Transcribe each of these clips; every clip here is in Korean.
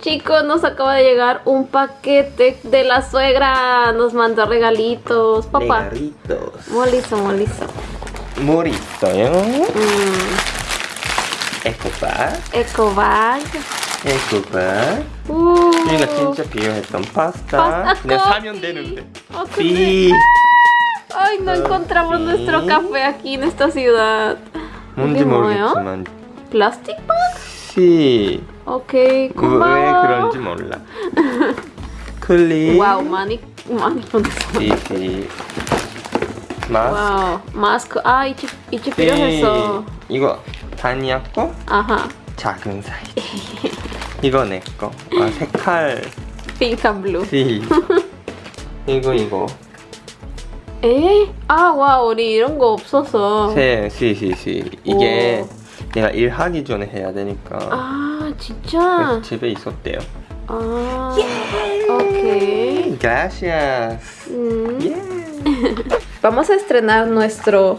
Chicos, nos acaba de llegar un paquete de la suegra. Nos mandó regalitos, papá. Regalitos. Molizo, molizo. Morito, ¿eh? Mm. Mm, 에코박. 에코박. Uh, 우리가 진짜 필요했던 파스타. Pasta 그냥. 사면 되는데. Oh, 삐. Ay, no encontramos nuestro café aquí en esta ciudad. 뭔지? 모르겠지만 ¿Plastic bag? 씨. Ok, 왜 고마워. 그런지 몰라. 클리. Wow, 많이 많이 보냈어. 삐삐. 마스. 와우, 마스크. 아, 이치 이치 필요했어. 이거 다니아 거 아하, 작은 사이즈. 이거 내 거. 아 색깔. and blue. 씨. 이거 이거. 에? 아, 와, 우리 이런 거 없어서. 세, 시, 시, 시. 이게 내가 일하기 전에 해야 되니까. 아, 진짜. 집에 있었대요. 아, ok. Gracias. Mm. Yeah. Vamos a estrenar nuestro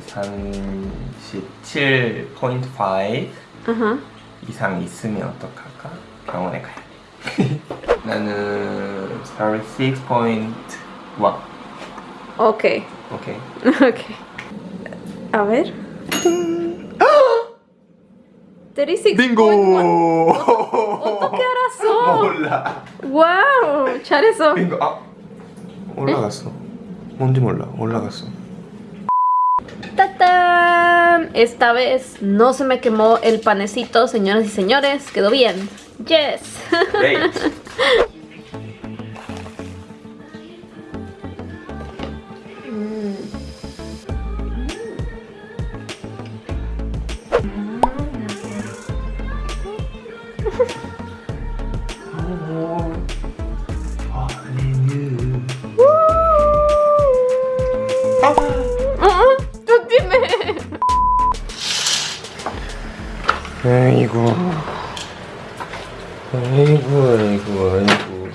37.5 아하. 이상 있으면 어떡할까? 병원에 가야 돼. 나는 36.1 오케이. 오케이. 오케이. A ver. 36. 어떻게 알았어? 몰라. 와우, 잘했어. 빙고 아 올라갔어. 뭔지 몰라. 올라갔어. ¡Tatán! Esta vez no se me quemó el panecito, señoras y señores. Quedó bien. Yes. 아이고. 아이고 아이고 아이고.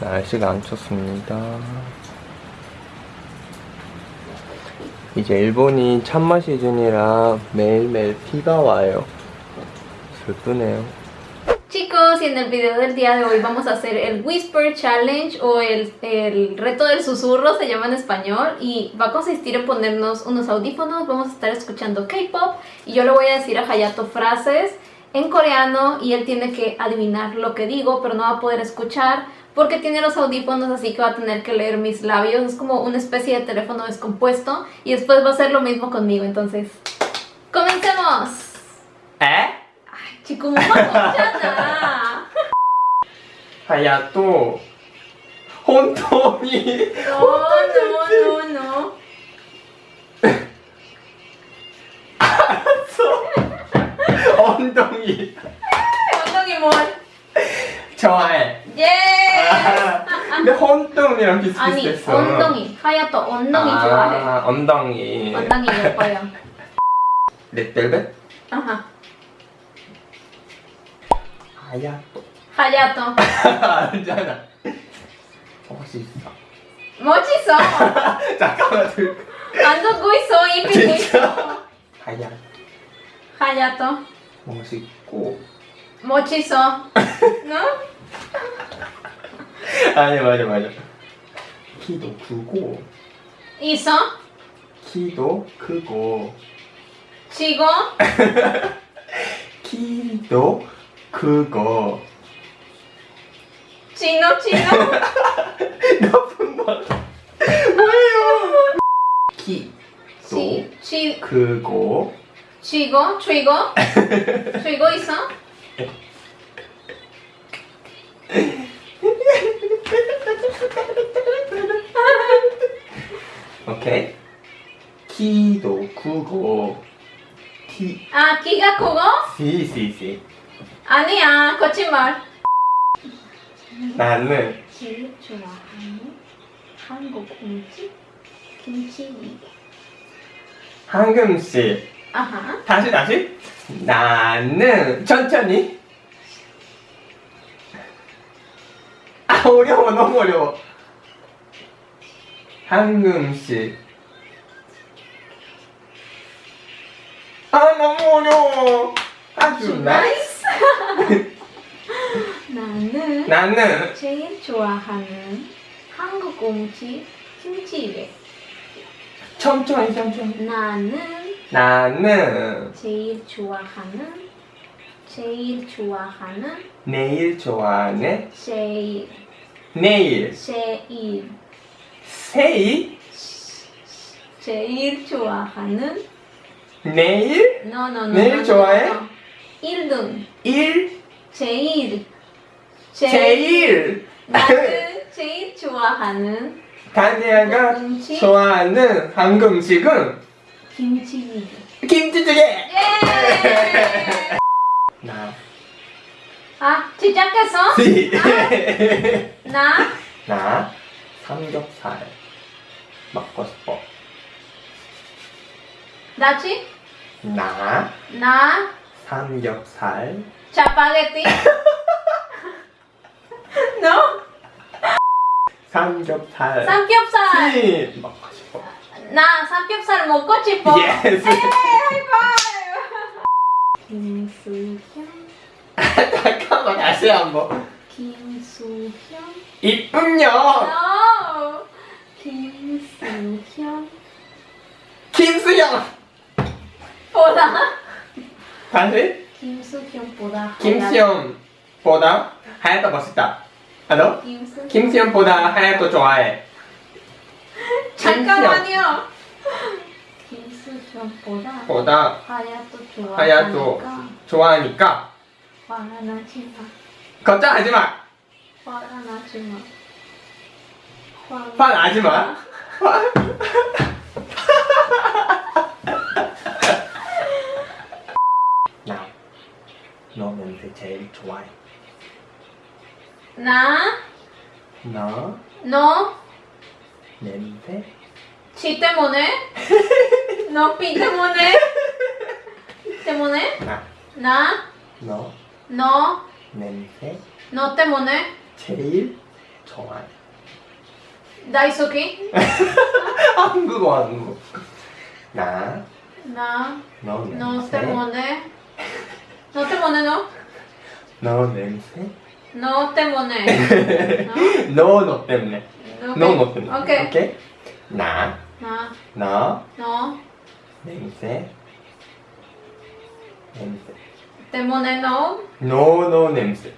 날씨가 안 좋습니다. 이제 일본이 찬마 시즌이라 매일매일 비가 와요. 슬프네요 y en el video del día de hoy vamos a hacer el Whisper Challenge o el, el, reto del susurro, se llama en español y va a consistir en ponernos unos audífonos, vamos a estar escuchando K-pop y yo le voy a decir a Hayato frases en coreano y él tiene que adivinar lo que digo pero no va a poder escuchar porque tiene los audífonos así que va a tener que leer mis labios, es como una especie de teléfono descompuesto y después va a ser lo mismo conmigo, entonces ¡comencemos! ¿Eh? 自己もまだじゃない 하야또 혼돈이 No, no, no. 엉덩이 엉덩이 뭘? 좋아해 예! 근데 혼돈이랑 아니, 비슷비슷했어 엉덩이. 하얗도 엉덩이 아, 좋아해. 엉덩이 엉덩이 예뻐요. 렛벨벳 아하. 하야또 하얗도. 알잖아 멋있어 멋있어. 잠깐만 들안 듣고 있어. 입고 있어. 하야 하얗도. 멋있고 멋있어. 너? 아니 맞아 맞 치고? 치노, 치노? 나쁜 말 뭐예요 키도 치, 치, 크고 쥐고, 쥐고, 쥐고 있어? 오케이. 키도 크고 키 아, 키가 크고? 시시시 아니야, 거짓말. 나는 제일 좋아하는 한국 음식? 김치찌개. 한국 음식 아하. 다시 다시 나는 천천히 아 어려워 너무 어려워 한국 음식 아 너무 어려워 아주 nice 나는 나는 제일 좋아하는 한국 음식 김치찌개. 천천히 천천히 나는 나는 제일 좋아하는 제일 좋아하는 내일 좋아하는 제일. 내일. 제일. 세일? 제일 좋아하는 내일? no no no 내일 좋아해? no. 1등. 일? 제일 제일. 나는 제일 좋아하는 다니아가 음식? 좋아하는 음식은? 김치찌개. 김치찌개! 예! 나. 아 시작했어? 시. 나? 나? 삼겹살 먹고 싶어. 나지? 나 나? 삼겹살. 짜파게티 no 삼겹살. 삼겹살. 시 먹고 싶어. 나 삼겹살 먹고 싶어. yes. 에이 하이파이브. 김수현 잠깐만 다시 한번. 김수현. 이쁨요. no 김수현. 김수영 보다. 다시? 김수현 보다 김수영보다? 하얗다 멋있다 알아? 김수현. 김수영보다 하얗고 좋아해. 잠깐만요. 김수현보다 보다 하얗도 좋아하니까. 하얗도 좋아하니까. 화가 나지 마. 걱정하지 마. 화가 나지 마. 화 나지 마. 나, 너 냄새 제일 좋아해. 나, 너 너, 냄새 지 때문에? 너비 때문에? 때문에? 나, 나, 너 너, 냄새 너 때문에? 제일 좋아해. 다이소키? 한국어 한국어. 나, 나, 너너 냄새. 때문에? 너 때문에 너? 너 냄새. 너 때문에? 너, 너 때문에. 너, 너, 너 때문에. 오케이. 오케이? 나, 나, 너너 냄새. 냄새. 때문에 너? 너, 너 냄새.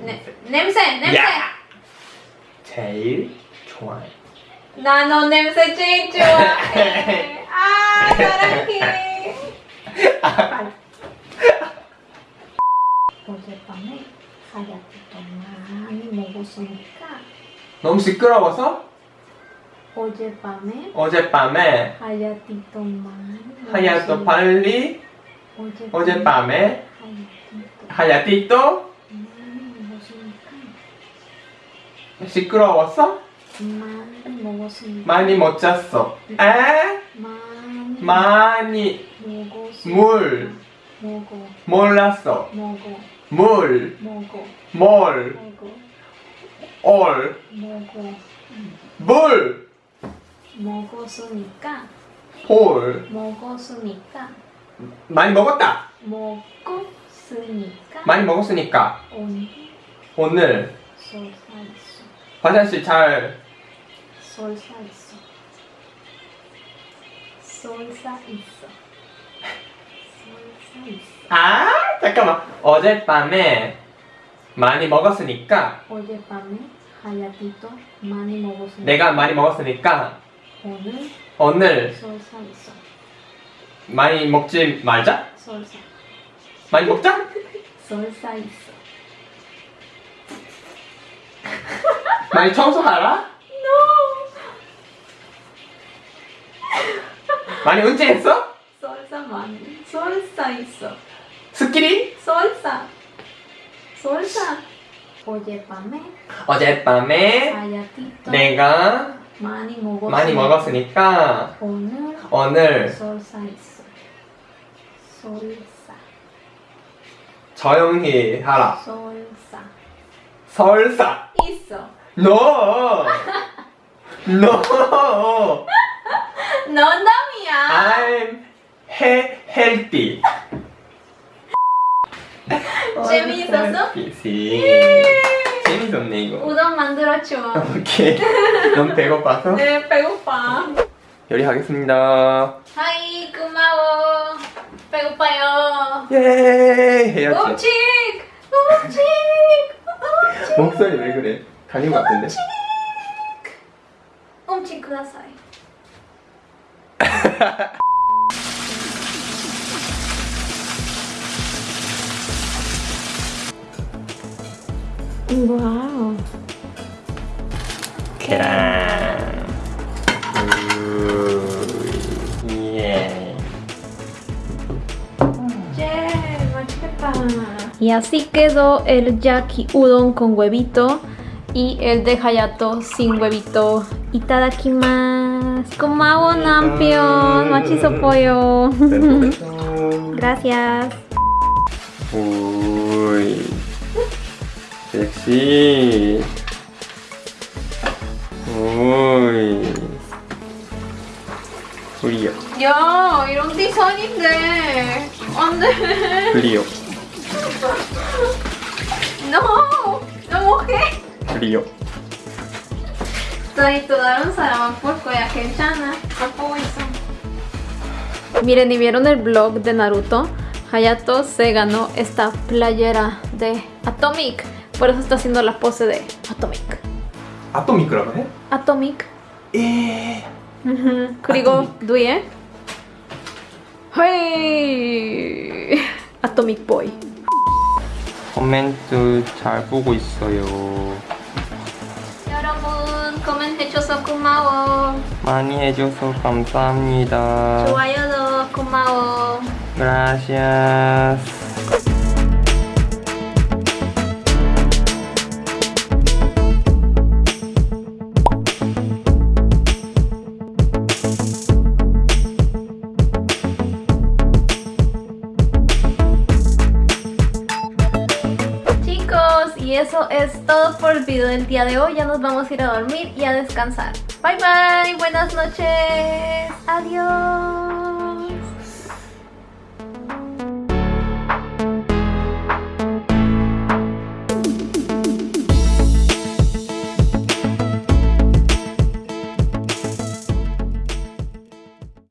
네, 냄새, 냄새! 야! 제일 좋아해. 나너 냄새 제일 좋아해. 아, 사랑해. 어젯밤에 하얗게 많이 먹었으니까 너무 시끄러워서? 어젯밤에 어젯밤에? 하얗티도 많이 하얗도 빨리? 어젯밤에 하얗티도 하얗티도 많이 시끄러워서 많이 못 잤어. 에? 많이 많이 먹었으니까 물. 먹어 몰랐어. 먹어 물, 먹어 뭘, 먹어 올, 먹어 물, 먹었으니까. 볼. 먹었으니까. 많이 먹었다. 먹었으니까. 많이 먹었으니까. 오늘 오늘 설사 있어. 화장실 잘 설사 있어. 설사 있어 설사 있어. 아, 잠깐만. 어젯밤에 많이 먹었으니까 어젯밤에 하얗티도 많이 먹었으니까 내가 많이 먹었으니까 오늘 오늘 설사 있어 많이 먹지 말자? 솔사. 많이 먹자? 솔사 있어. 많이 청소하라? No. 많이 은퇴했어? 솔사 많이. 솔사 있어. 스키리? 솔사. 솔사. 어젯밤에 어젯밤에 내가 많이 먹었으니까 많이 먹었으니까 오늘 오늘 솔사 있어. 솔사. 조용히 하라. 솔사. 설사. 있어. No. No. 농담이야. I'm he healthy. 재미있었어? 시. 재밌었네 이거. 우동 만들어줘. 오케이. 너무 배고파서 네, 배고파. 요리하겠습니다. 하이, 고마워. 배고파요. 예 해야지. 음식! 음식! 음식! 목소리 왜 그래? 달린 것 같은데. 음식 그다사이. 와우. ¡Wow! ¡Crán! Yeah. Yeah, y así quedó el Yaki Udon con huevito y el de Hayato sin huevito. Y Itadakimasu. Komao nampion. Machizo pollo. Gracias. 우이. 섹시. 우이. 브리오. 야, 이런 디자인인데. 안 돼. 브리오. No. No, ¿qué? 브리오. Estoy toda un salamán por coya que chana. Tampoco eso. Miren, ¿y vieron el blog de Naruto? Hayato se ganó esta playera de Atomic. Por eso está haciendo la pose de Atomic. 아토미크라고 해? Atomic. 예. 음, 그리고 누이의 헤이 Atomic Boy. 코멘트 잘 보고 있어요. 여러분 코멘 해줘서 고마워. 많이 해줘서 감사합니다. 좋아요도 고마워. Gracias. Y eso es todo por el video del día de hoy. Ya nos vamos a ir a dormir y a descansar. Bye bye, buenas noches. Adiós.